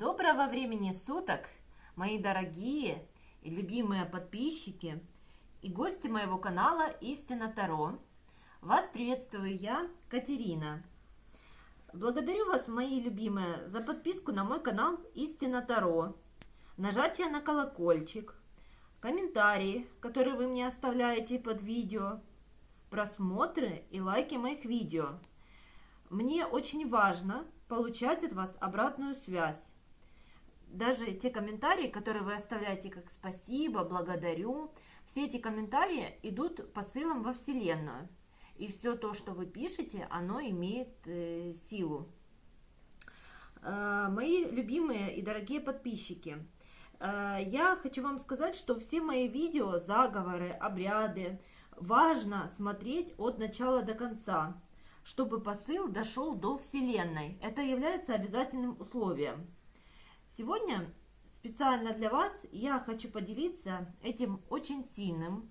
Доброго времени суток, мои дорогие и любимые подписчики и гости моего канала Истина Таро. Вас приветствую я, Катерина. Благодарю вас, мои любимые, за подписку на мой канал Истина Таро, нажатие на колокольчик, комментарии, которые вы мне оставляете под видео, просмотры и лайки моих видео. Мне очень важно получать от вас обратную связь даже те комментарии, которые вы оставляете как спасибо, благодарю, все эти комментарии идут посылом во Вселенную. И все то, что вы пишете, оно имеет э, силу. Э, мои любимые и дорогие подписчики, э, я хочу вам сказать, что все мои видео, заговоры, обряды, важно смотреть от начала до конца, чтобы посыл дошел до Вселенной. Это является обязательным условием. Сегодня специально для вас я хочу поделиться этим очень сильным,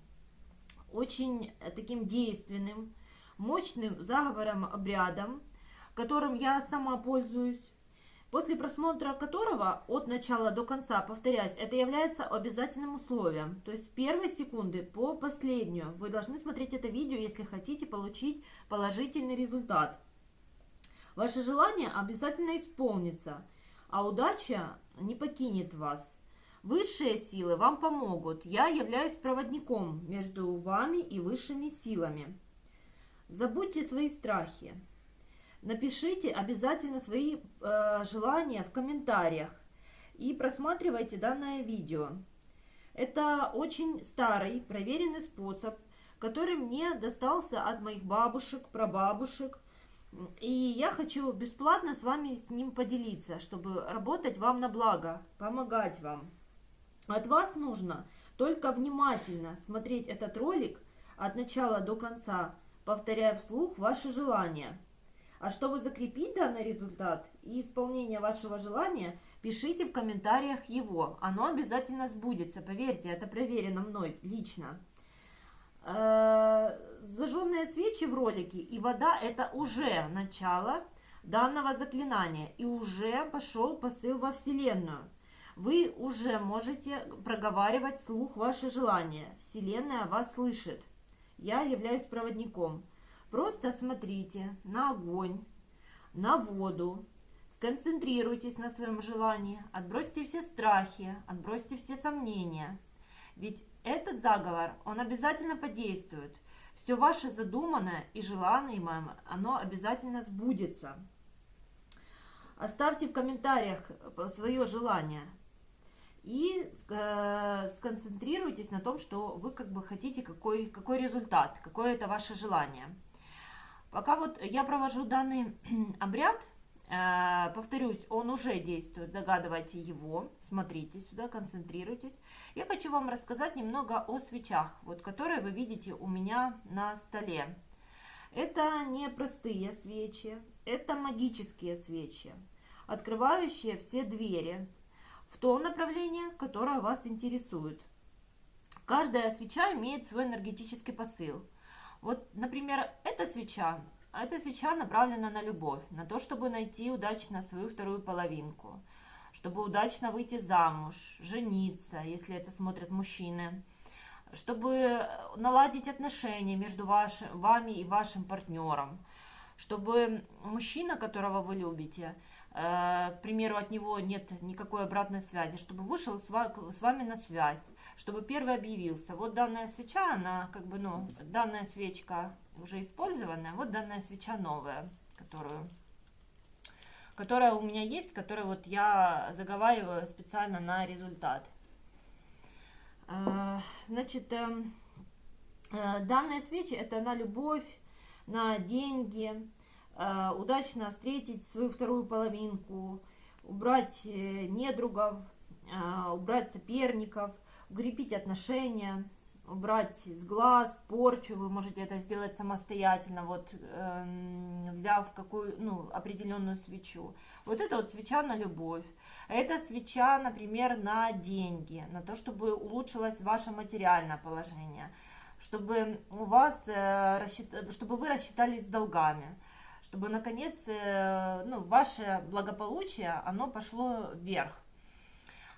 очень э, таким действенным, мощным заговором, обрядом, которым я сама пользуюсь, после просмотра которого от начала до конца, повторяюсь, это является обязательным условием. То есть с первой секунды по последнюю вы должны смотреть это видео, если хотите получить положительный результат. Ваше желание обязательно исполнится – а удача не покинет вас. Высшие силы вам помогут. Я являюсь проводником между вами и высшими силами. Забудьте свои страхи. Напишите обязательно свои э, желания в комментариях и просматривайте данное видео. Это очень старый, проверенный способ, который мне достался от моих бабушек, прабабушек – и я хочу бесплатно с вами с ним поделиться, чтобы работать вам на благо, помогать вам. От вас нужно только внимательно смотреть этот ролик от начала до конца, повторяя вслух ваши желания. А чтобы закрепить данный результат и исполнение вашего желания, пишите в комментариях его. Оно обязательно сбудется, поверьте, это проверено мной лично. Зажженные свечи в ролике и вода это уже начало данного заклинания и уже пошел посыл во Вселенную. Вы уже можете проговаривать слух ваши желания. Вселенная вас слышит. Я являюсь проводником. Просто смотрите на огонь, на воду, сконцентрируйтесь на своем желании, отбросьте все страхи, отбросьте все сомнения – ведь этот заговор, он обязательно подействует. Все ваше задуманное и желаемое, оно обязательно сбудется. Оставьте в комментариях свое желание и э, сконцентрируйтесь на том, что вы как бы хотите, какой, какой результат, какое это ваше желание. Пока вот я провожу данный обряд, Э, повторюсь, он уже действует, загадывайте его, смотрите сюда, концентрируйтесь. Я хочу вам рассказать немного о свечах, вот, которые вы видите у меня на столе. Это не простые свечи, это магические свечи, открывающие все двери в то направление, которое вас интересует. Каждая свеча имеет свой энергетический посыл. Вот, например, эта свеча эта свеча направлена на любовь, на то, чтобы найти удачно свою вторую половинку, чтобы удачно выйти замуж, жениться, если это смотрят мужчины, чтобы наладить отношения между ваш, вами и вашим партнером, чтобы мужчина, которого вы любите, э, к примеру, от него нет никакой обратной связи, чтобы вышел с вами на связь, чтобы первый объявился. Вот данная свеча, она как бы, ну, данная свечка уже использованная, вот данная свеча новая, которую, которая у меня есть, которую вот я заговариваю специально на результат. А, значит, эм, э, данная свечи это на любовь, на деньги, э, удачно встретить свою вторую половинку, убрать э, недругов, убрать соперников – укрепить отношения, убрать с глаз, порчу, вы можете это сделать самостоятельно, вот э, взяв какую, ну, определенную свечу. Вот это вот свеча на любовь. Это свеча, например, на деньги, на то, чтобы улучшилось ваше материальное положение, чтобы у вас, э, чтобы вы рассчитались с долгами чтобы наконец э, ну, ваше благополучие, оно пошло вверх.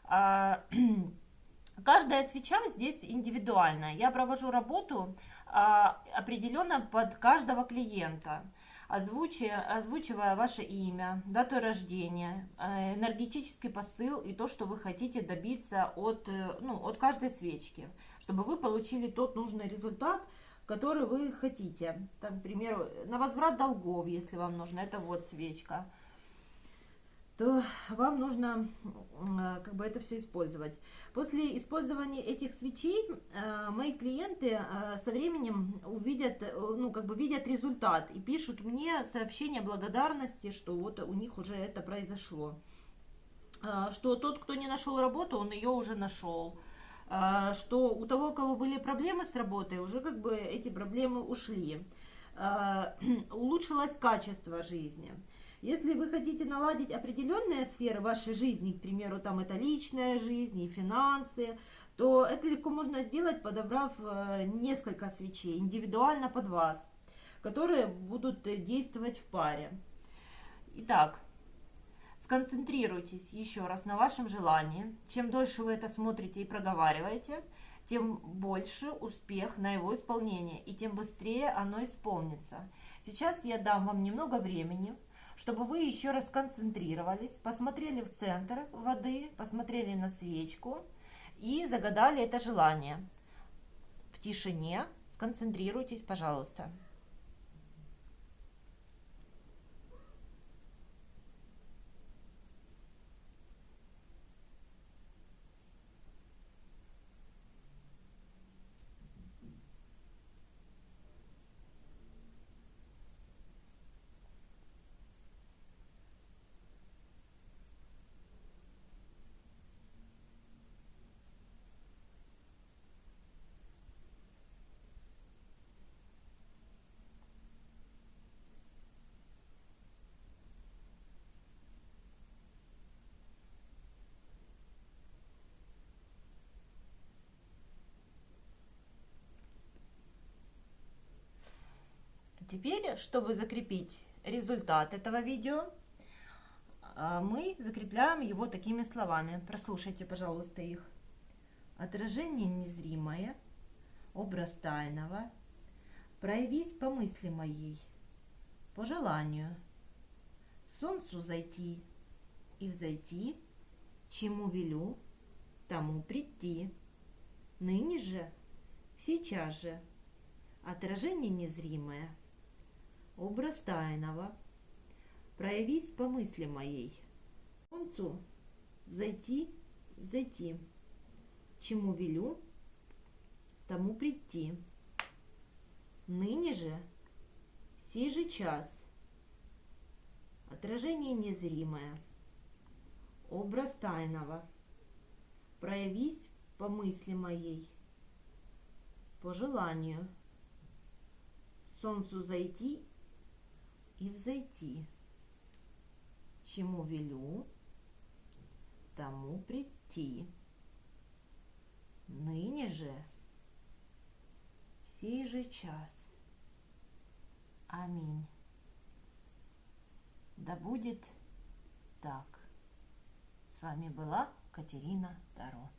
А, каждая свеча здесь индивидуальная. Я провожу работу а, определенно под каждого клиента озвучивая, озвучивая ваше имя, дату рождения, э, энергетический посыл и то, что вы хотите добиться от, э, ну, от каждой свечки, чтобы вы получили тот нужный результат, который вы хотите. Там, к примеру, на возврат долгов, если вам нужно, это вот свечка то вам нужно э, как бы это все использовать. После использования этих свечей э, мои клиенты э, со временем увидят, ну как бы видят результат и пишут мне сообщение благодарности, что вот у них уже это произошло. Что тот, кто не нашел работу, он ее уже нашел. Что у того, у кого были проблемы с работой, уже как бы эти проблемы ушли. Улучшилось качество жизни. Если вы хотите наладить определенные сферы вашей жизни, к примеру, там это личная жизнь и финансы, то это легко можно сделать, подобрав э, несколько свечей индивидуально под вас, которые будут действовать в паре. Итак, сконцентрируйтесь еще раз на вашем желании. Чем дольше вы это смотрите и проговариваете, тем больше успех на его исполнение, и тем быстрее оно исполнится. Сейчас я дам вам немного времени, чтобы вы еще раз концентрировались, посмотрели в центр воды, посмотрели на свечку и загадали это желание. В тишине сконцентрируйтесь, пожалуйста. Теперь, чтобы закрепить результат этого видео, а, мы закрепляем его такими словами. Прослушайте, пожалуйста, их. Отражение незримое, образ тайного, проявись по мысли моей, по желанию, солнцу зайти и взойти, чему велю, тому прийти. Ныне же, сейчас же, отражение незримое – образ тайного, проявить по мысли моей, солнцу зайти, зайти, чему велю, тому прийти. Ныне же, сей же час, отражение незримое, образ тайного, проявись по мысли моей, по желанию, солнцу зайти и взойти. Чему велю, тому прийти. Ныне же, сей же час. Аминь. Да будет так. С вами была Катерина Таро.